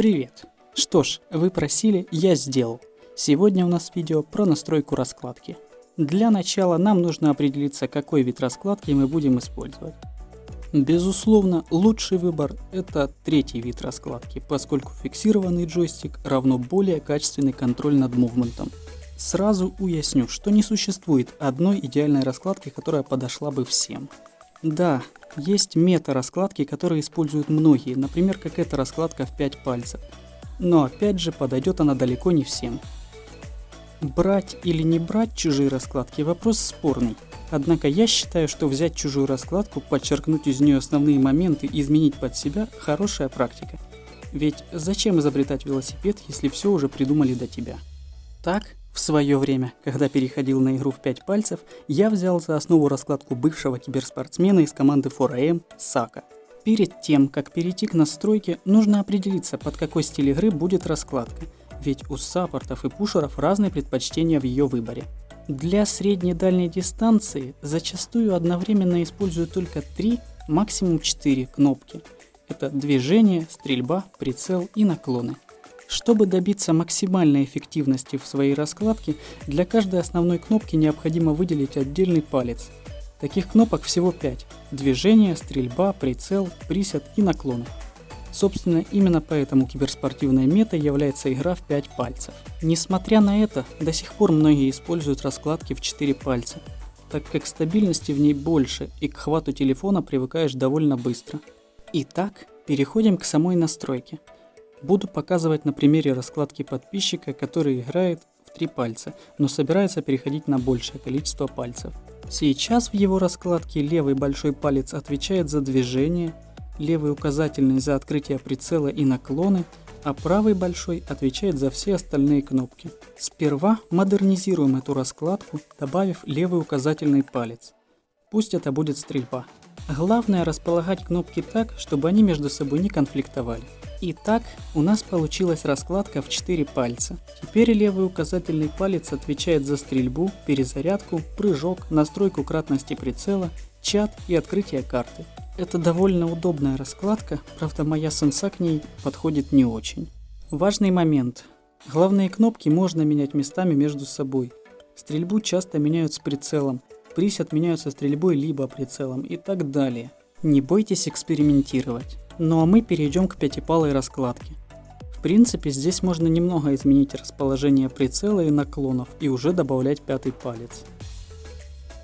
Привет! Что ж, вы просили, я сделал. Сегодня у нас видео про настройку раскладки. Для начала нам нужно определиться, какой вид раскладки мы будем использовать. Безусловно, лучший выбор это третий вид раскладки, поскольку фиксированный джойстик равно более качественный контроль над мувментом. Сразу уясню, что не существует одной идеальной раскладки, которая подошла бы всем. Да, есть мета-раскладки, которые используют многие, например, как эта раскладка в 5 пальцев. Но опять же, подойдет она далеко не всем. Брать или не брать чужие раскладки – вопрос спорный. Однако я считаю, что взять чужую раскладку, подчеркнуть из нее основные моменты и изменить под себя – хорошая практика. Ведь зачем изобретать велосипед, если все уже придумали до тебя? Так, в свое время, когда переходил на игру в 5 пальцев, я взял за основу раскладку бывшего киберспортсмена из команды 4AM Сака. Перед тем, как перейти к настройке, нужно определиться, под какой стиль игры будет раскладка, ведь у саппортов и пушеров разные предпочтения в ее выборе. Для средней дальней дистанции зачастую одновременно используют только 3, максимум 4 кнопки. Это движение, стрельба, прицел и наклоны. Чтобы добиться максимальной эффективности в своей раскладке, для каждой основной кнопки необходимо выделить отдельный палец. Таких кнопок всего 5. Движение, стрельба, прицел, присед и наклон. Собственно, именно поэтому киберспортивной метой является игра в 5 пальцев. Несмотря на это, до сих пор многие используют раскладки в 4 пальца, так как стабильности в ней больше и к хвату телефона привыкаешь довольно быстро. Итак, переходим к самой настройке. Буду показывать на примере раскладки подписчика, который играет в три пальца, но собирается переходить на большее количество пальцев. Сейчас в его раскладке левый большой палец отвечает за движение, левый указательный за открытие прицела и наклоны, а правый большой отвечает за все остальные кнопки. Сперва модернизируем эту раскладку, добавив левый указательный палец. Пусть это будет стрельба. Главное располагать кнопки так, чтобы они между собой не конфликтовали. Итак, у нас получилась раскладка в 4 пальца. Теперь левый указательный палец отвечает за стрельбу, перезарядку, прыжок, настройку кратности прицела, чат и открытие карты. Это довольно удобная раскладка, правда моя сенса к ней подходит не очень. Важный момент. Главные кнопки можно менять местами между собой. Стрельбу часто меняют с прицелом, присед меняют со стрельбой либо прицелом и так далее. Не бойтесь экспериментировать. Ну а мы перейдем к пятипалой раскладке. В принципе, здесь можно немного изменить расположение прицела и наклонов и уже добавлять пятый палец.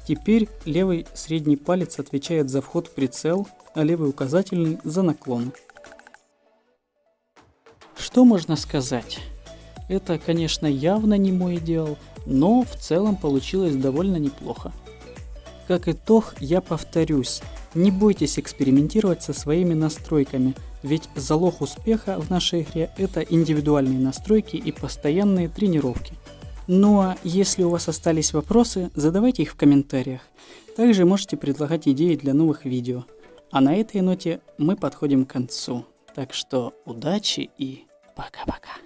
Теперь левый средний палец отвечает за вход в прицел, а левый указательный за наклон. Что можно сказать? Это, конечно, явно не мой идеал, но в целом получилось довольно неплохо. Как итог, я повторюсь, не бойтесь экспериментировать со своими настройками, ведь залог успеха в нашей игре это индивидуальные настройки и постоянные тренировки. Ну а если у вас остались вопросы, задавайте их в комментариях. Также можете предлагать идеи для новых видео. А на этой ноте мы подходим к концу. Так что удачи и пока-пока.